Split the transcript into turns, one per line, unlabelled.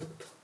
Awesome.